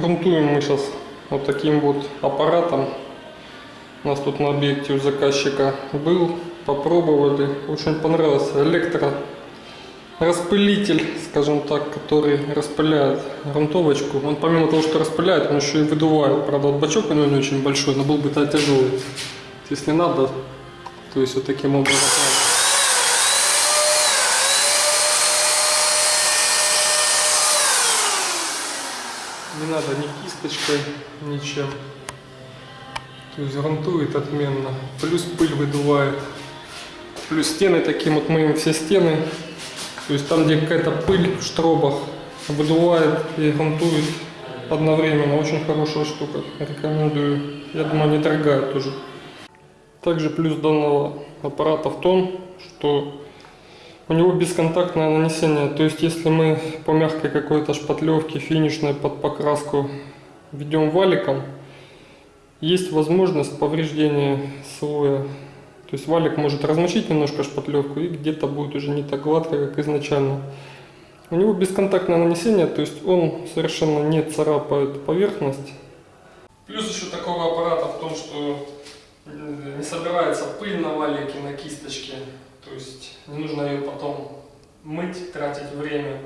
Грунтуем мы сейчас вот таким вот аппаратом. У нас тут на объекте у заказчика был, попробовали, очень понравился электро распылитель, скажем так, который распыляет грунтовочку. Он помимо того, что распыляет, он еще и выдувает. Правда, вот бачок у него не очень большой, но был бы то тяжелый. Если надо, то есть вот таким образом. Не надо ни кисточкой, ничем. То есть грунтует отменно. Плюс пыль выдувает. Плюс стены таким вот мы им все стены. То есть там, где какая-то пыль в штробах, выдувает и грунтует одновременно. Очень хорошая штука. Рекомендую. Я думаю, не дорогая тоже. Также плюс данного аппарата в том, что у него бесконтактное нанесение. То есть если мы по мягкой какой-то шпатлевке финишной под покраску ведем валиком, есть возможность повреждения слоя. То есть валик может размочить немножко шпатлевку и где-то будет уже не так гладко, как изначально. У него бесконтактное нанесение, то есть он совершенно не царапает поверхность. Плюс еще такого аппарата в том, что не собирается пыль на валике, на кисточке. То есть не нужно ее потом мыть, тратить время.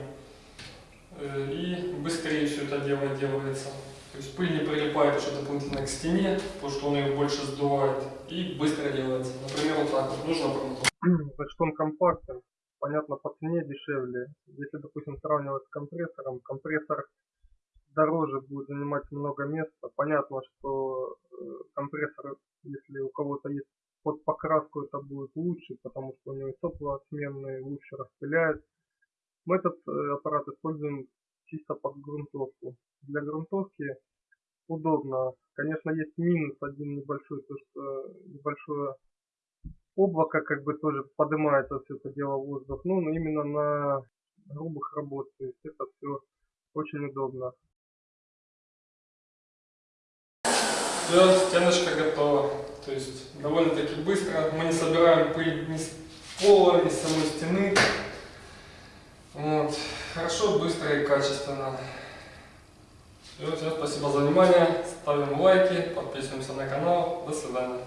Э, И быстрее все это дело делается. То есть пыль не прилипает еще дополнительно к стене, потому что он ее больше сдувает. И быстро делается. Например, вот так вот нужно. Значит, он компактен, понятно, по цене дешевле. Если, допустим, сравнивать с компрессором, компрессор дороже будет занимать много места. Понятно, что э, компрессор, если у кого-то есть под покраску, это будет лучше, потому что у него сопла сменные, лучше распыляет. Мы этот э, аппарат используем чисто под грунтовку. Для грунтовки удобно. Конечно, есть минус один небольшой, то что небольшое облако как бы тоже поднимается все это дело в воздух. Ну, но именно на грубых работ, то есть это все очень удобно. Все, стеночка готова. То есть довольно-таки быстро. Мы не собираем пыль ни с пола, ни с самой стены. Вот. Хорошо, быстро и качественно. Все, всем спасибо за внимание. Ставим лайки, подписываемся на канал. До свидания.